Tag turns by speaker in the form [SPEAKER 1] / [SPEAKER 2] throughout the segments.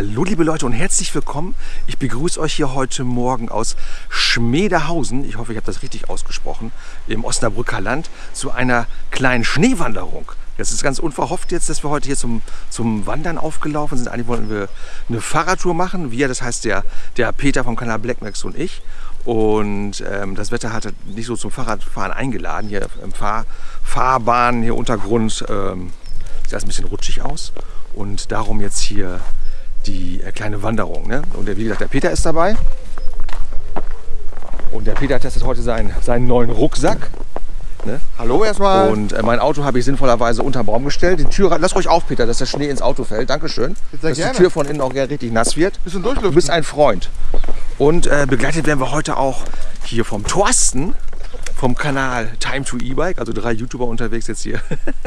[SPEAKER 1] Hallo liebe Leute und herzlich willkommen. Ich begrüße euch hier heute Morgen aus Schmedehausen, ich hoffe ich habe das richtig ausgesprochen, im Osnabrücker Land, zu einer kleinen Schneewanderung. Das ist ganz unverhofft jetzt, dass wir heute hier zum, zum Wandern aufgelaufen sind. Eigentlich wollten wir eine Fahrradtour machen. Wir, das heißt der, der Peter vom Kanal Blackmax und ich. Und ähm, das Wetter hat nicht so zum Fahrradfahren eingeladen. Hier im Fahr Fahrbahn, hier Untergrund, ähm, sieht das ein bisschen rutschig aus. Und darum jetzt hier die äh, kleine Wanderung. Ne? Und der, wie gesagt, der Peter ist dabei. Und der Peter testet heute seinen, seinen neuen Rucksack. Ne?
[SPEAKER 2] Hallo erstmal.
[SPEAKER 1] Und äh, mein Auto habe ich sinnvollerweise unter den Baum gestellt. Die Tür, lass ruhig auf, Peter, dass der Schnee ins Auto fällt. Dankeschön. Dass
[SPEAKER 2] gerne.
[SPEAKER 1] die Tür von innen auch richtig nass wird.
[SPEAKER 2] Bisschen durchlüften.
[SPEAKER 1] Du bist ein Freund. Und äh, begleitet werden wir heute auch hier vom Thorsten vom Kanal Time to E-Bike. Also drei YouTuber unterwegs jetzt hier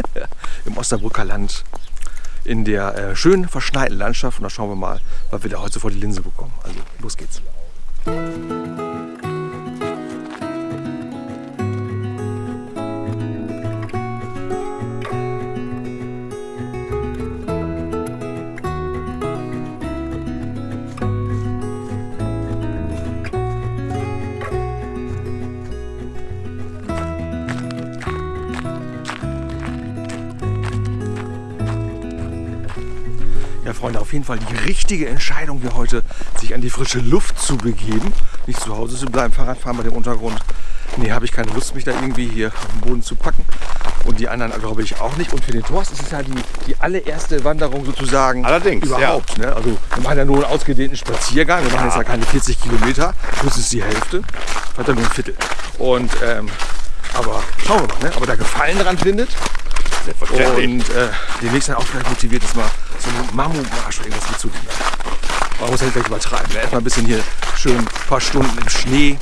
[SPEAKER 1] im Osnabrücker Land in der äh, schönen verschneiten Landschaft. Und da schauen wir mal, was wir da heute vor die Linse bekommen. Also los geht's. Jeden Fall die richtige Entscheidung hier heute, sich an die frische Luft zu begeben. Nicht zu Hause zu bleiben, Fahrradfahren bei dem Untergrund. Nee, habe ich keine Lust, mich da irgendwie hier auf den Boden zu packen. Und die anderen glaube ich auch nicht. Und für den Thorsten ist es ja die, die allererste Wanderung sozusagen
[SPEAKER 2] Allerdings,
[SPEAKER 1] überhaupt. Ne? Also wir machen ja nur einen ausgedehnten Spaziergang. Wir machen jetzt ja keine 40 Kilometer. Das ist die Hälfte. Hat er nur ein Viertel. Und ähm, aber schauen wir mal, ne? aber da Gefallen dran findet. Und äh, demnächst dann auch vielleicht motiviert ist, mal so einen Mammutmarsch oder irgendwas mitzunehmen. Man muss nicht gleich übertreiben. Ne? Erstmal ein bisschen hier schön ein paar Stunden im Schnee.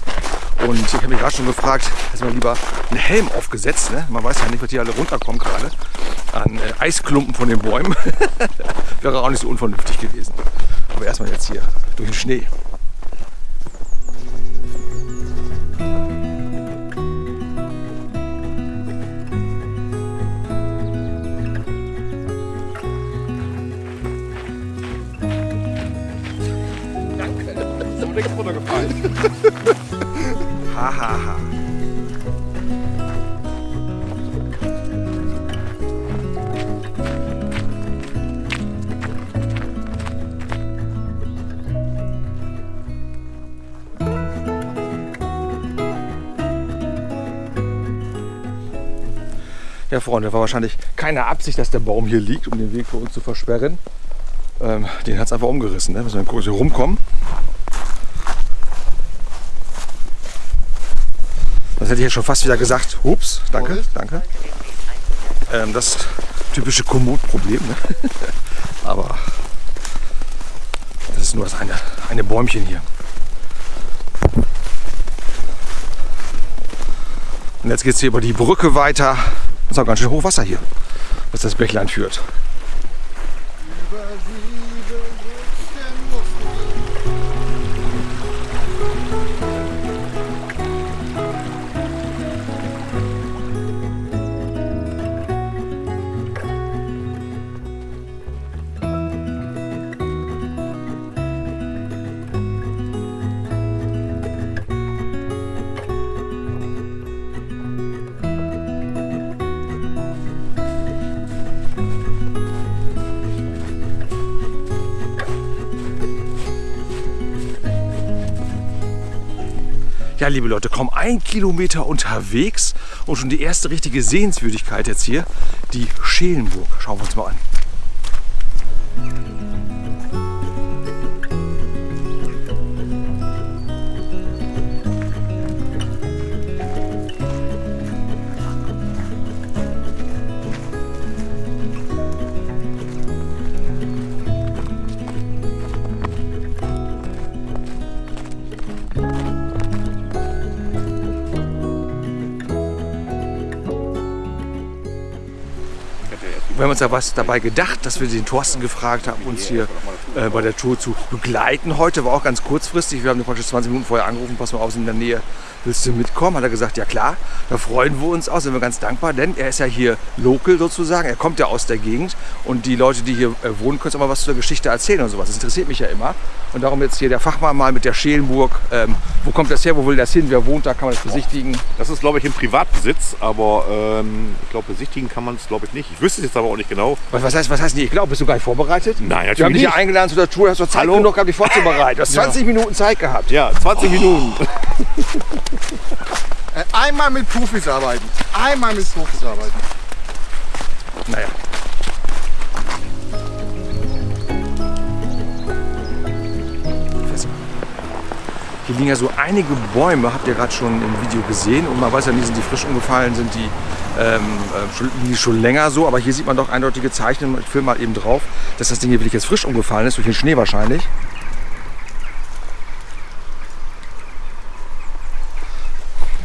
[SPEAKER 1] Und ich habe mich gerade schon gefragt, du mal lieber einen Helm aufgesetzt? Ne? Man weiß ja nicht, was hier alle runterkommt gerade. An äh, Eisklumpen von den Bäumen. Wäre auch nicht so unvernünftig gewesen. Aber erstmal jetzt hier durch den Schnee. Ja, Freunde, war wahrscheinlich keine Absicht, dass der Baum hier liegt, um den Weg für uns zu versperren. Ähm, den hat es einfach umgerissen. Ne? Müssen wir kurz hier rumkommen. Das hätte ich jetzt schon fast wieder gesagt. Ups, danke, danke. Ähm, das typische Komoot-Problem. Ne? Aber das ist nur das eine, eine Bäumchen hier. Und jetzt geht es hier über die Brücke weiter. Das ist auch ganz schön hoch Wasser hier, was das Bächlein führt.
[SPEAKER 2] Über
[SPEAKER 1] Ja, liebe Leute, kaum ein Kilometer unterwegs und schon die erste richtige Sehenswürdigkeit jetzt hier, die Schelenburg. Schauen wir uns mal an. Haben uns ja was dabei gedacht, dass wir den Thorsten gefragt haben, uns hier äh, bei der Tour zu begleiten. Heute war auch ganz kurzfristig. Wir haben praktisch 20 Minuten vorher angerufen, pass mal auf, sind in der Nähe, willst du mitkommen? Hat er gesagt, ja klar, da freuen wir uns auch, sind wir ganz dankbar, denn er ist ja hier local sozusagen, er kommt ja aus der Gegend und die Leute, die hier äh, wohnen, können uns auch mal was zu der Geschichte erzählen und sowas. Das interessiert mich ja immer. Und darum jetzt hier der Fachmann mal mit der Schelenburg. Ähm, wo kommt das her, wo will das hin, wer wohnt da, kann man das besichtigen?
[SPEAKER 3] Das ist, glaube ich, im Privatbesitz, aber ähm, ich glaube, besichtigen kann man es, glaube ich, nicht. Ich wüsste es jetzt aber auch nicht genau.
[SPEAKER 1] Was, was heißt, was heißt nicht? Ich glaube, bist du gar nicht vorbereitet?
[SPEAKER 3] Nein,
[SPEAKER 1] Wir haben
[SPEAKER 3] natürlich
[SPEAKER 1] dich ja
[SPEAKER 3] nicht.
[SPEAKER 1] Eingeladen zu der Tour, hast du Zeit
[SPEAKER 3] Hallo?
[SPEAKER 1] genug gehabt, dich vorzubereiten. Du hast 20 Minuten Zeit gehabt.
[SPEAKER 3] Ja, 20 Minuten.
[SPEAKER 2] Äh, Einmal mit Profis arbeiten. Einmal mit Profis arbeiten.
[SPEAKER 1] Naja. Hier liegen ja so einige Bäume, habt ihr gerade schon im Video gesehen. Und man weiß ja nie, sind die frisch umgefallen, sind die, ähm, äh, schon, die schon länger so. Aber hier sieht man doch eindeutige Zeichen. Ich filme mal eben drauf, dass das Ding hier wirklich jetzt frisch umgefallen ist, durch den Schnee wahrscheinlich.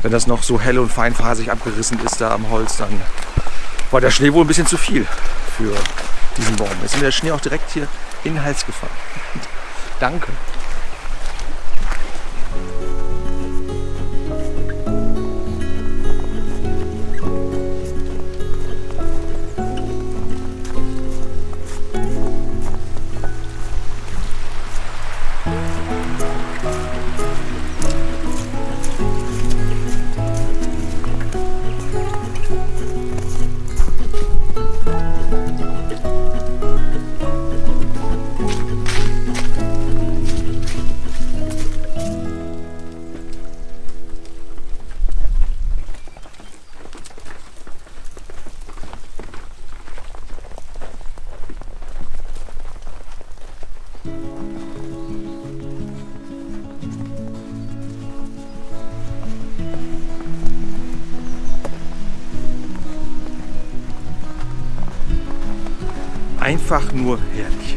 [SPEAKER 1] Wenn das noch so hell und feinfasig abgerissen ist da am Holz, dann war der Schnee wohl ein bisschen zu viel für diesen Baum. Jetzt ist mir der Schnee auch direkt hier in den Hals gefallen. Danke. Einfach nur herrlich.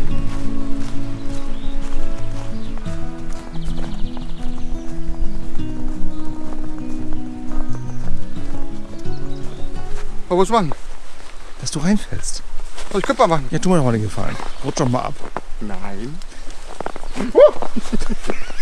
[SPEAKER 2] Aber was machen?
[SPEAKER 1] Dass du reinfällst.
[SPEAKER 2] Was können wir machen?
[SPEAKER 1] Ja, tu mir doch mal den Gefallen. Rutsch doch mal ab.
[SPEAKER 2] Nein.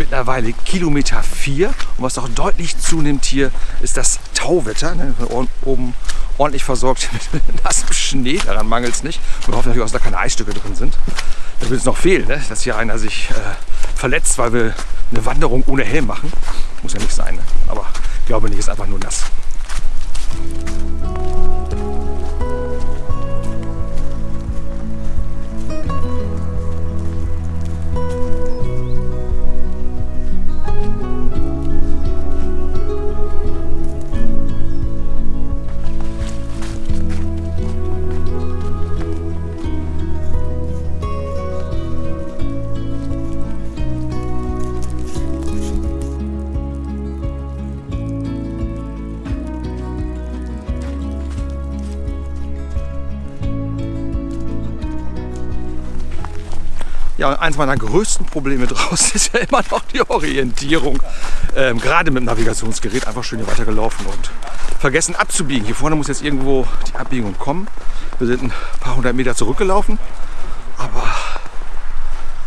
[SPEAKER 1] Mittlerweile Kilometer 4 und was auch deutlich zunimmt hier ist das Tauwetter. Ne? Oben- ordentlich versorgt mit nassem Schnee, daran mangelt es nicht. Wir hoffen natürlich auch, dass da keine Eisstücke drin sind. Da würde es noch fehlen, ne? dass hier einer sich äh, verletzt, weil wir eine Wanderung ohne Helm machen. Muss ja nicht sein, ne? aber ich glaube nicht, ist einfach nur nass. Ja, eins meiner größten Probleme draußen ist ja immer noch die Orientierung. Ähm, gerade mit dem Navigationsgerät einfach schön hier weitergelaufen und vergessen abzubiegen. Hier vorne muss jetzt irgendwo die Abbiegung kommen. Wir sind ein paar hundert Meter zurückgelaufen, aber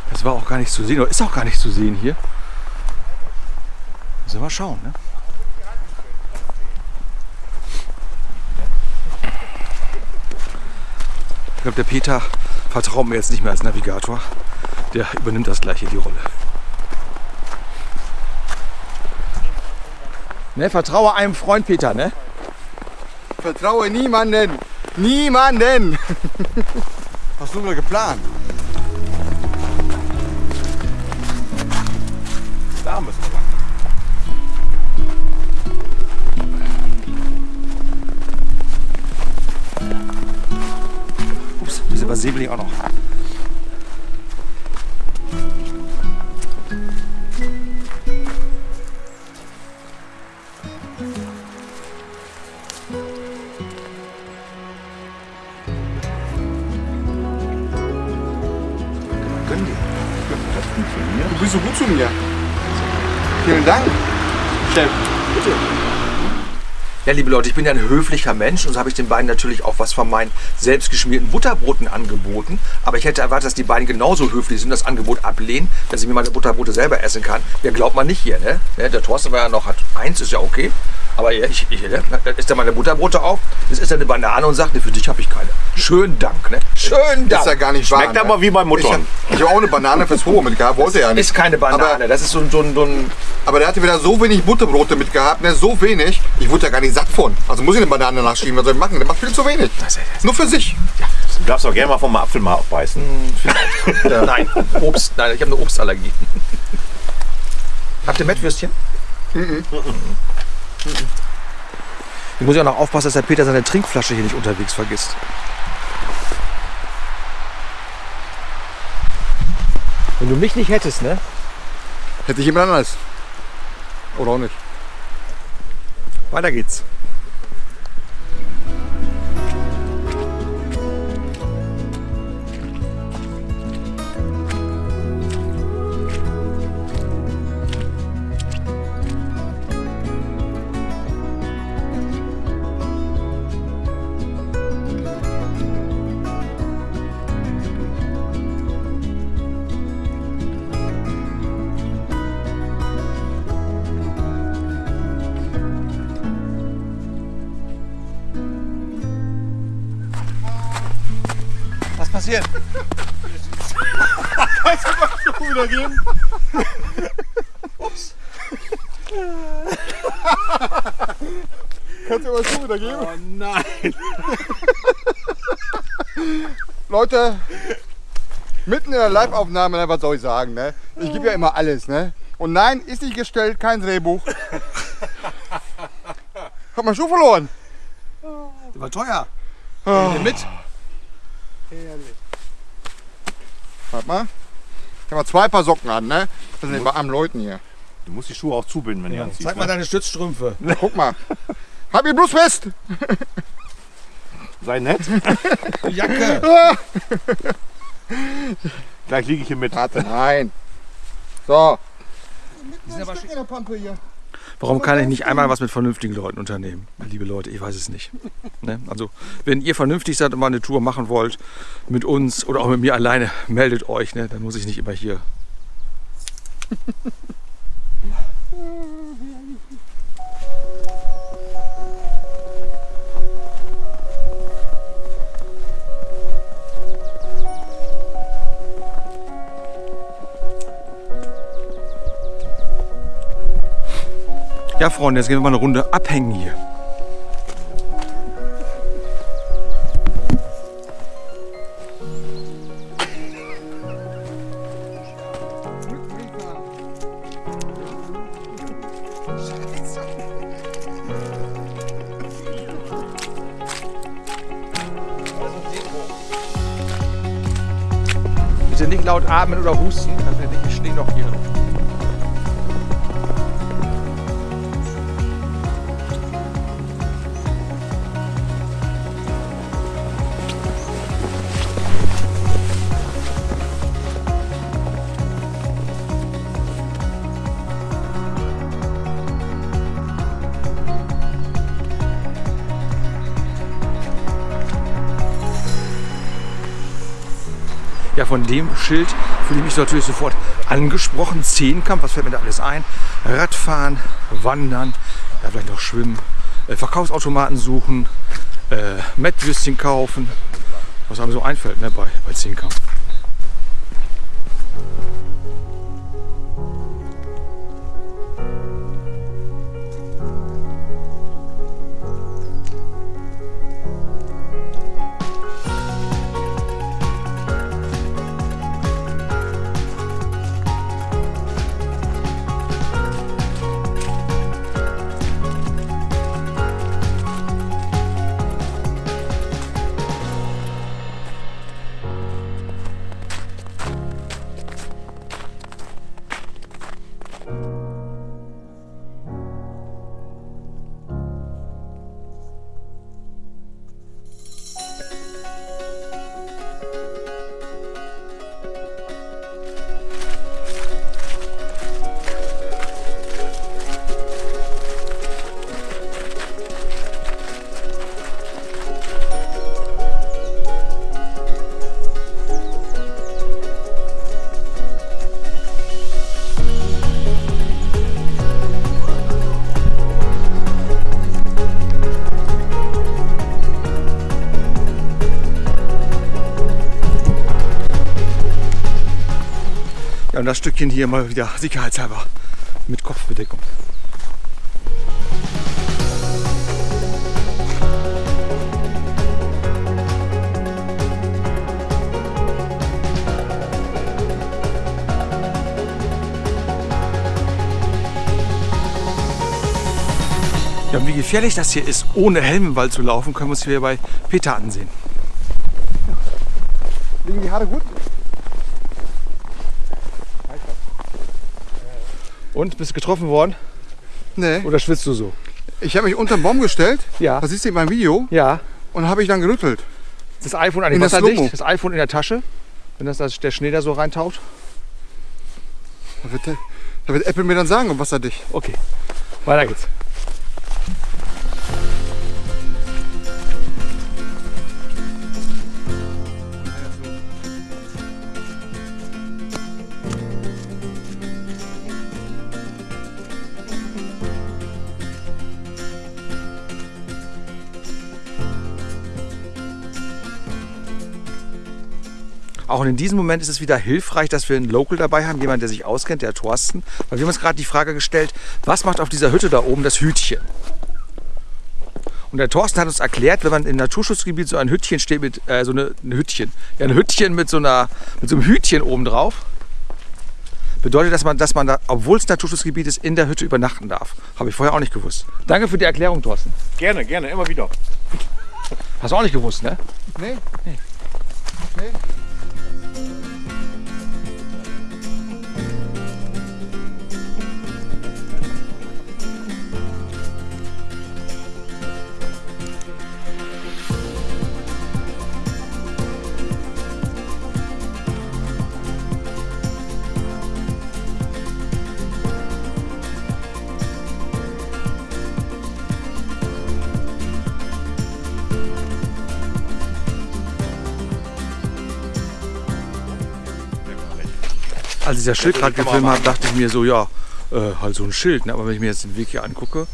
[SPEAKER 1] das war auch gar nicht zu sehen oder ist auch gar nicht zu sehen hier. Müssen wir mal schauen. Ne? Ich glaube, der Peter vertraut mir jetzt nicht mehr als Navigator. Der übernimmt das gleiche die Rolle. Ne, vertraue einem Freund Peter, ne?
[SPEAKER 2] Vertraue niemanden. Niemanden. Hast du mal geplant?
[SPEAKER 3] Da müssen wir lang.
[SPEAKER 1] Ups, bisschen was Säbeling auch noch.
[SPEAKER 2] Vielen Dank, Chef.
[SPEAKER 1] Ja, liebe Leute, ich bin ja ein höflicher Mensch und so habe ich den beiden natürlich auch was von meinen selbstgeschmierten Butterbroten angeboten. Aber ich hätte erwartet, dass die beiden genauso höflich sind, das Angebot ablehnen, dass ich mir meine Butterbrote selber essen kann. Ja, glaubt man nicht hier, ne? Ja, Der Thorsten war ja noch, hat eins, ist ja okay. Aber ja, ich, ich ne? dann isst er meine Butterbrote auf, das ist eine Banane und sagt, ne, für dich habe ich keine. Schönen Dank, ne? Schönen
[SPEAKER 2] Das ist ja
[SPEAKER 1] Dank.
[SPEAKER 2] gar nicht wahr.
[SPEAKER 3] Schmeckt
[SPEAKER 2] ne?
[SPEAKER 3] aber wie bei
[SPEAKER 2] Ich
[SPEAKER 3] Muttern.
[SPEAKER 2] habe ich hab auch eine Banane fürs Hohe mitgehabt, wollte er ja nicht.
[SPEAKER 1] Ist keine Banane,
[SPEAKER 2] Aber,
[SPEAKER 1] das ist so ein, so ein, so ein
[SPEAKER 2] aber der hatte wieder so wenig Butterbrote mitgehabt, ne? so wenig. Ich wurde ja gar nicht satt von. Also muss ich eine Banane nachschieben, was soll ich machen? Der macht viel zu wenig.
[SPEAKER 1] Das- das-
[SPEAKER 2] Nur für sich.
[SPEAKER 3] Du darfst auch gerne mal vom Apfel mal abbeißen.
[SPEAKER 1] Nein, Obst. Nein, ich habe eine Obstallergie. Habt ihr Mettwürstchen? Ich muss ja auch noch aufpassen, dass der Peter seine Trinkflasche hier nicht unterwegs vergisst. Wenn du mich nicht hättest, ne?
[SPEAKER 2] Hätte ich jemand anders. Oder auch nicht.
[SPEAKER 1] Weiter geht's. Passiert?
[SPEAKER 2] wieder geben? Kannst du mal Schuh wieder geben?
[SPEAKER 3] Oh nein.
[SPEAKER 2] Leute, mitten in der Live-Aufnahme, ne, was soll ich sagen, ne? Ich gebe ja immer alles, ne? Und nein, ist nicht gestellt, kein Drehbuch. Hab meinen Schuh verloren.
[SPEAKER 1] Der war teuer. Nimm den mit.
[SPEAKER 2] Warte mal. Ich habe zwei Paar Socken an, ne? Das sind die bei armen Leuten hier.
[SPEAKER 3] Du musst die Schuhe auch zubinden, wenn du anziehst.
[SPEAKER 1] Zeig mal
[SPEAKER 3] ne?
[SPEAKER 1] deine Stützstrümpfe.
[SPEAKER 2] Guck mal. Hab ihn bloß fest.
[SPEAKER 3] Sei nett.
[SPEAKER 1] Jacke.
[SPEAKER 3] Gleich liege ich hier mit.
[SPEAKER 2] Warte, nein. So.
[SPEAKER 1] Die sind aber schick.
[SPEAKER 2] in der Pampe hier.
[SPEAKER 1] Warum kann ich nicht einmal was mit vernünftigen Leuten unternehmen? Liebe Leute, ich weiß es nicht. Ne? Also, wenn ihr vernünftig seid und mal eine Tour machen wollt, mit uns oder auch mit mir alleine, meldet euch. Ne? Dann muss ich nicht immer hier. Ja, Freunde, jetzt gehen wir mal eine Runde abhängen hier. Bitte nicht laut atmen oder husten, dann werde ich stehe noch hier. Ja, von dem Schild fühle ich mich natürlich sofort angesprochen. Zehnkampf, was fällt mir da alles ein? Radfahren, Wandern, ja, vielleicht noch Schwimmen, äh, Verkaufsautomaten suchen, äh, Mettwürstchen kaufen. Was einem so einfällt ne, bei, bei Zehnkampf. Und das Stückchen hier mal wieder sicherheitshalber mit Kopfbedeckung. Ja, und wie gefährlich das hier ist, ohne Helm im Wald zu laufen, können wir uns hier bei Peter ansehen.
[SPEAKER 2] Liegen die Haare gut?
[SPEAKER 1] Und, bist du getroffen worden?
[SPEAKER 2] Nee.
[SPEAKER 1] Oder schwitzt du so?
[SPEAKER 2] Ich habe mich unter den Baum gestellt,
[SPEAKER 1] Ja.
[SPEAKER 2] das siehst du in meinem Video,
[SPEAKER 1] Ja.
[SPEAKER 2] und habe ich dann gerüttelt.
[SPEAKER 1] Das iPhone
[SPEAKER 2] In der
[SPEAKER 1] wasserdicht, das iPhone in der Tasche, wenn das, das der Schnee da so reintaucht.
[SPEAKER 2] Da wird, der- da wird Apple mir dann sagen, ob wasserdicht.
[SPEAKER 1] Okay, weiter geht's. Auch in diesem Moment ist es wieder hilfreich, dass wir einen Local dabei haben, jemand, der sich auskennt, der Thorsten. Weil wir haben uns gerade die Frage gestellt, was macht auf dieser Hütte da oben das Hütchen? Und der Thorsten hat uns erklärt, wenn man im Naturschutzgebiet so ein Hütchen steht mit, äh, so eine, ein Hütchen, ja, ein Hütchen mit so, einer, mit so einem Hütchen oben drauf, bedeutet, dass man, dass man da, obwohl es Naturschutzgebiet ist, in der Hütte übernachten darf. Habe ich vorher auch nicht gewusst. Danke für die Erklärung, Thorsten.
[SPEAKER 3] Gerne, gerne, immer wieder.
[SPEAKER 1] Hast du auch nicht gewusst, ne?
[SPEAKER 2] Nee? Nee. Nee?
[SPEAKER 1] Als ich das Schild gerade gefilmt habe, dachte ich mir so, ja, äh, halt so ein Schild. Ne? Aber wenn ich mir jetzt den Weg hier angucke,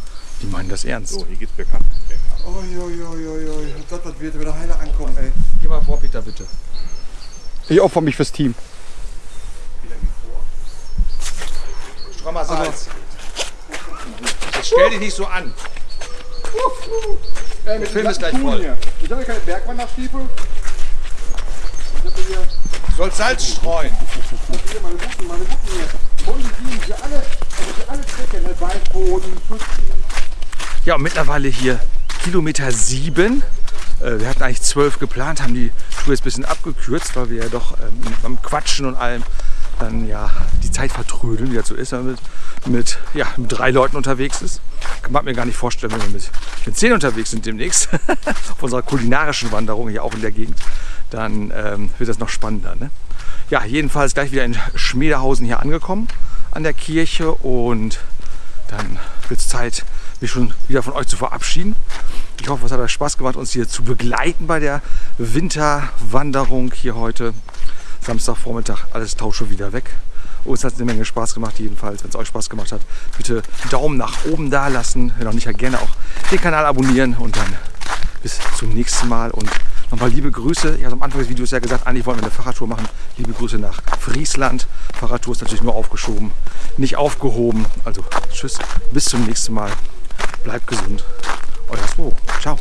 [SPEAKER 1] die meinen das ernst.
[SPEAKER 3] So, hier geht's bergab.
[SPEAKER 2] Uiuiuiui, Gott, das wird wieder heile ankommen, ey.
[SPEAKER 1] Geh mal vor, Peter, bitte.
[SPEAKER 2] Ich opfer mich fürs Team.
[SPEAKER 1] Strammer Salz. Jetzt stell dich nicht so an.
[SPEAKER 2] Ey,
[SPEAKER 1] Film ist gleich voll.
[SPEAKER 2] Hier. Ich habe hier keine Bergwanderstiefel. Ich habe hier,
[SPEAKER 1] Du sollst Salz streuen.
[SPEAKER 2] hier meine guten, meine guten hier. Boden, die hier alle, also hier alle Zwecke, ne? Waldboden.
[SPEAKER 1] Ja, und mittlerweile hier Kilometer sieben. Äh, wir hatten eigentlich zwölf geplant, haben die Tour jetzt ein bisschen abgekürzt, weil wir ja doch ähm, beim Quatschen und allem dann ja die Zeit vertrödeln, wie das so ist, mit, ja, mit drei Leuten unterwegs ist. Kann man mir gar nicht vorstellen, wenn wir mit, mit zehn unterwegs sind demnächst, auf unserer kulinarischen Wanderung hier auch in der Gegend, dann ähm, wird das noch spannender. Ne? Ja, jedenfalls gleich wieder in Schmiedehausen hier angekommen an der Kirche und dann wird es Zeit, mich schon wieder von euch zu verabschieden. Ich hoffe, es hat euch Spaß gemacht, uns hier zu begleiten bei der Winterwanderung hier heute. Samstagvormittag, alles tauscht schon wieder weg. Hat es eine Menge Spaß gemacht, jedenfalls. Wenn es euch Spaß gemacht hat, bitte Daumen nach oben da lassen. Wenn noch nicht, gerne auch den Kanal abonnieren und dann bis zum nächsten Mal. Und nochmal liebe Grüße. Ich habe am Anfang des Videos ja gesagt, eigentlich wollen wir eine Fahrradtour machen. Liebe Grüße nach Friesland. Fahrradtour ist natürlich nur aufgeschoben, nicht aufgehoben. Also tschüss, bis zum nächsten Mal. Bleibt gesund. Euer Smo. Ciao.